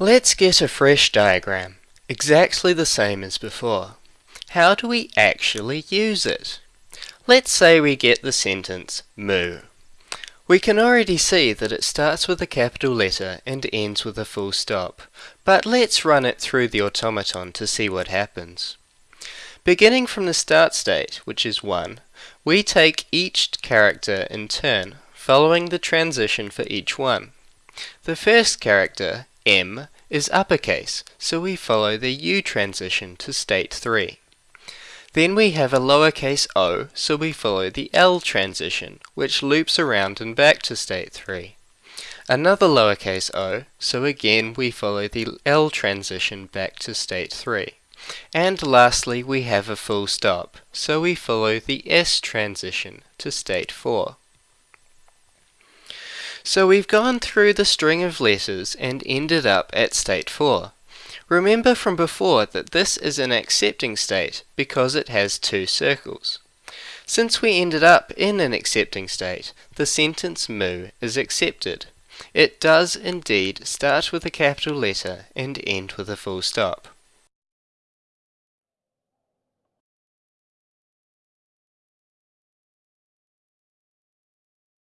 Let's get a fresh diagram, exactly the same as before. How do we actually use it? Let's say we get the sentence moo. We can already see that it starts with a capital letter and ends with a full stop, but let's run it through the automaton to see what happens. Beginning from the start state, which is 1, we take each character in turn, following the transition for each one. The first character, M, is uppercase, so we follow the U transition to state 3. Then we have a lowercase o, so we follow the L transition, which loops around and back to state 3. Another lowercase o, so again we follow the L transition back to state 3. And lastly we have a full stop, so we follow the S transition to state 4. So we've gone through the string of letters and ended up at state 4. Remember from before that this is an accepting state because it has two circles. Since we ended up in an accepting state, the sentence moo is accepted. It does indeed start with a capital letter and end with a full stop.